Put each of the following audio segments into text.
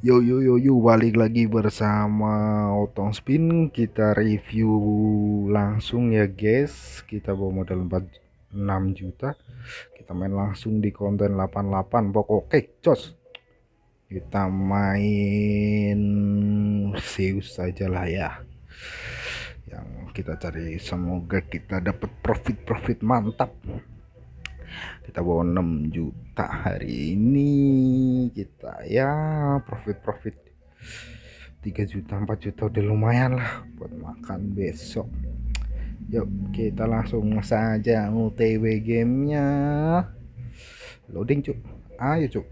Yo yo yo yo balik lagi bersama Otong Spin. Kita review langsung ya guys. Kita bawa modal 46 juta. Kita main langsung di konten 88 pokok oke cos. Kita main Zeus saja lah ya. Yang kita cari semoga kita dapat profit-profit mantap kita bawa 6 juta hari ini. Kita ya profit-profit. 3 juta 4 juta udah lumayan lah buat makan besok. Yuk kita langsung saja utw gamenya. Loading cuk. Ayo cuk.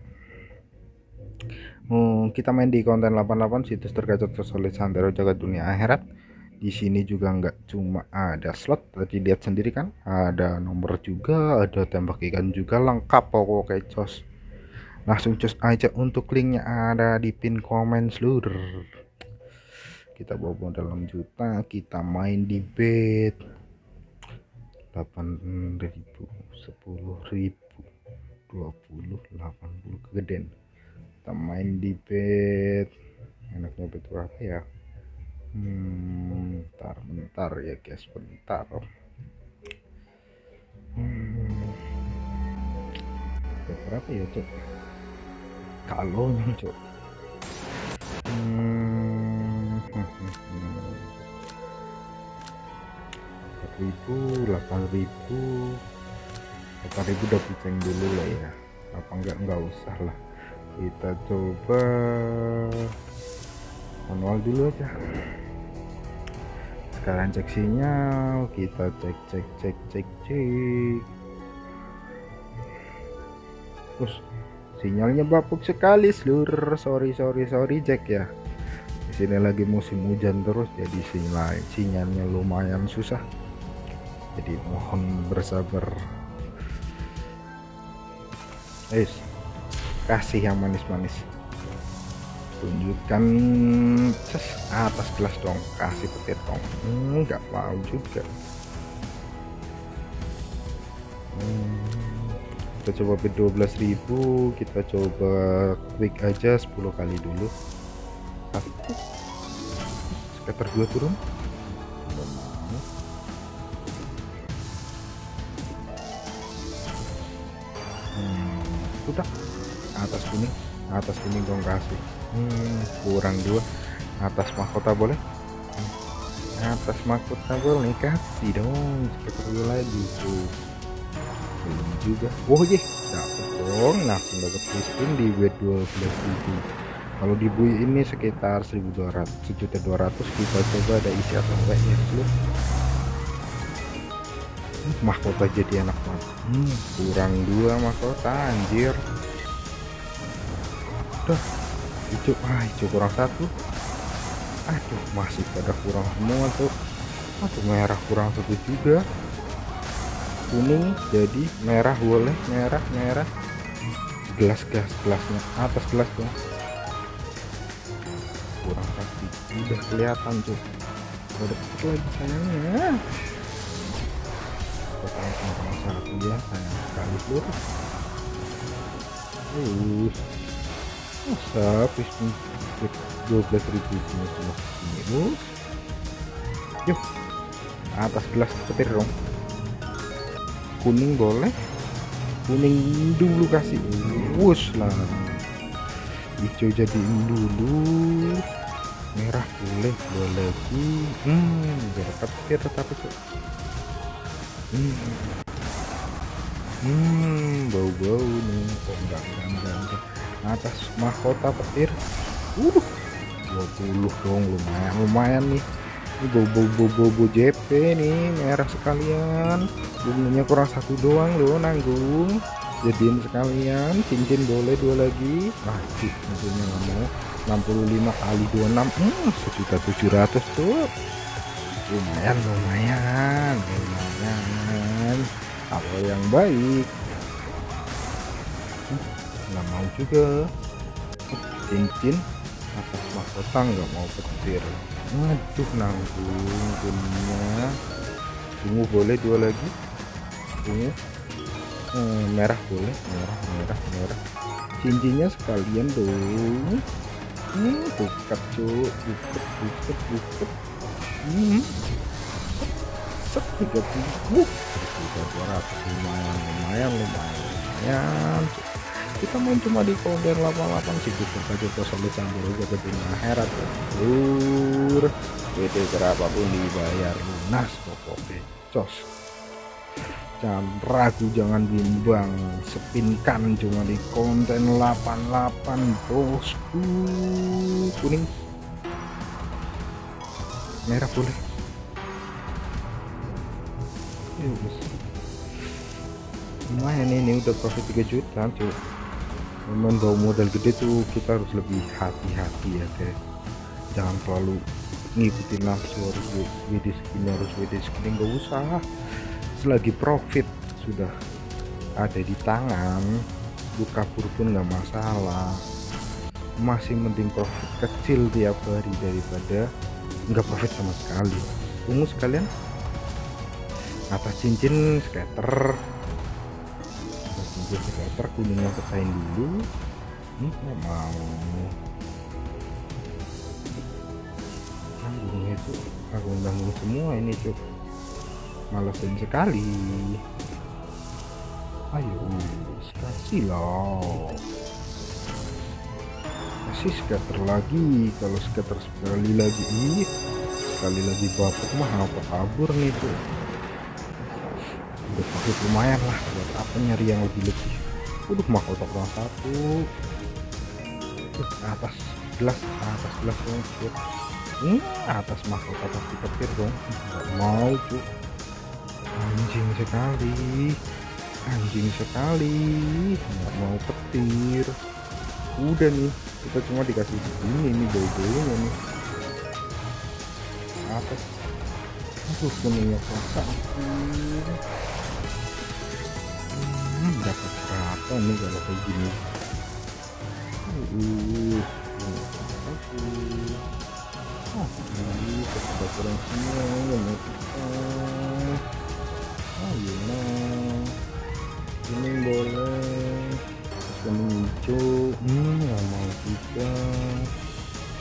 Hmm, kita main di konten 88 situs tergacor tersolid santero jaga dunia akhirat di sini juga nggak cuma ada slot tadi lihat sendiri kan ada nomor juga ada tembak ikan juga lengkap pokoknya cos. Langsung cos aja untuk linknya ada di pin komen seluruh. Kita bawa 6 juta kita main di bed 8000 10000 20 80 kegedean kita main di bed enaknya bed berapa ya hmm, bentar bentar ya guys bentar hmm, berapa ya cok kalau cok hmm, ribu delapan ribu. Delapan ribu udah puceng dulu lah ya. Apa enggak enggak usah lah. Kita coba manual dulu aja sekarang cek sinyal kita cek cek cek cek cek. Terus sinyalnya bapuk sekali seluruh sorry sorry sorry cek ya. Di sini lagi musim hujan terus jadi sinyal sinyalnya lumayan susah. Jadi mohon bersabar. Guys kasih yang manis-manis tunjukkan ces atas gelas dong kasih petir dong. Hmm, nggak hmm, mau juga. Hmm, kita coba bid 12.000 kita coba quick aja 10 kali dulu. Skater 2 turun? Hmm, udah. Atas kuning atas kuning dong kasih hmm, kurang dua. Atas mahkota boleh? Hmm. atas mahkota boleh. Kasih dong. Sekitar dulu lagi tuh belum juga. Oh iya. Dapat dong. Langsung dapat spin di w 12.000 kalau di bui ini sekitar 1200 sejuta 200 kita coba ada isi atau enggak ya dulu mahkota jadi anak banget hmm, kurang dua mahkota anjir. Udah hijau ah hijau kurang satu. Aduh masih pada kurang semua tuh aduh merah kurang satu juga. Kuning jadi merah boleh. Merah merah. Gelas gelas gelasnya. Atas gelas dong kurang satu udah kelihatan tuh ada lagi sayangnya. Sama satu ya sayang sekali uh masa piston 12.000 minus yuk atas gelas petir dong. Kuning boleh. Kuning dulu kasih. Wus lah. Hijau jadiin dulu. Merah boleh boleh lagi. Hmm biar petir tapi tuh hmm. Hmm bau-bau nih. Oh enggak enggak enggak, enggak atas mahkota petir. Uh 20 dong lumayan lumayan nih. Ini bobo bobo bobo JP nih merah sekalian. Bunganya kurang satu doang loh nanggung. Jadiin sekalian cincin boleh dua lagi. Nah cincinnya nggak mau. 65 kali 26 hmm, sejuta 700 tuh. Lumayan lumayan lumayan. Apa yang baik nggak mau juga. Cincin atas mahkota nggak mau petir. Aduh nanggung kuningnya ungu boleh dua lagi? Ungu? Hmm, merah boleh. Merah merah merah. Cincinnya sekalian dong. Hmm, buket cuk. Buket buket buket. Hmm. Tiga puluh. Lumayan lumayan lumayan lumayan kita main cuma di kode 88 sih kita ke solid campur aja ke dunia akhirat lur WD berapapun dibayar. Lunas pokoknya. Cos. Jangan ragu jangan bimbang. Sepinkan cuma di konten 88 bosku. Kuning. Merah boleh. Lumayan ini udah profit 3 juta cuy memang bawa modal gede tuh kita harus lebih hati-hati ya guys jangan terlalu ngikutin nafsu harus WD skin harus WD skin nggak usah. Selagi profit sudah ada di tangan lu kabur pun nggak masalah. Masih mending profit kecil tiap hari daripada nggak profit sama sekali. Ungu sekalian? Atas cincin skater cincin skater kuningnya pecahin dulu. Ini nggak mau. Tanggung itu aku tanggung semua ini cuk. Malesin sekali. Ayo kasih loh. Kasih scatter lagi. Kalau scatter sekali lagi ini sekali lagi bapak mah apa kabur nih tuh profit lumayan lah buat apa nyari yang lebih lebih. Udah mah kotak doang satu. Uh, atas gelas atas gelas dong cuy hmm, atas mahkota pasti petir dong. Nggak mau cuy anjing sekali. Anjing sekali. Nggak mau petir. Udah nih kita cuma dikasih segini nih boy-boynya nih atas. Aduh kuningnya paksa hmm, dapat berapa nih kalau kayak gini? Uh ah ini ini boleh hijau hmm mau juga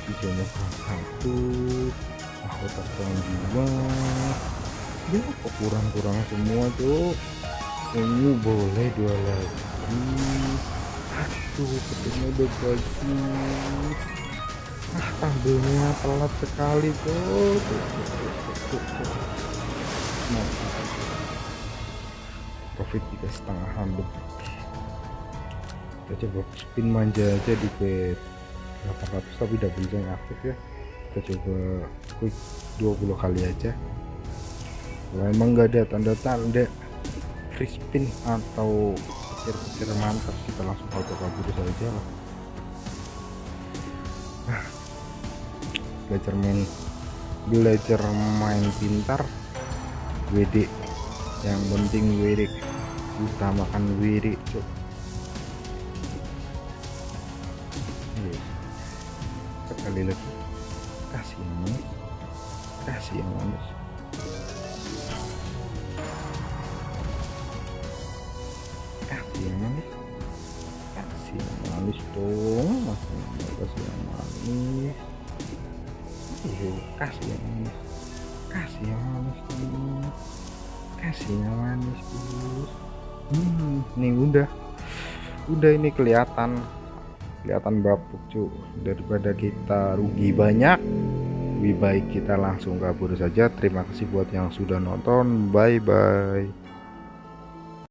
hijaunya satu kurang dua ya kok kurang-kurang semua tuh ini boleh dua lagi. Aduh ketemu udah bagus ah tampilnya telat sekali tuh. Nah, profit tiga setengahan lebih kita coba spin manja aja di bet 800 tapi double yang aktif ya. Kita coba quick 20 kali aja. Kalau emang nggak ada tanda-tanda free spin atau pikir-pikir mantap kita langsung auto kabur saja lah. Belajar main belajar main pintar WD yang penting WD utamakan WD cok sekali lagi kasih yang kasih yang manis kasih yang manis kasih yang manis dong masih kasih yang manis. Iya, kasih yang manis. Kasih yang manis nih kasih yang manis bos hmm nih udah. Udah ini kelihatan. Kelihatan bapuk cu daripada kita rugi banyak lebih baik kita langsung kabur saja. Terima kasih buat yang sudah nonton. Bye bye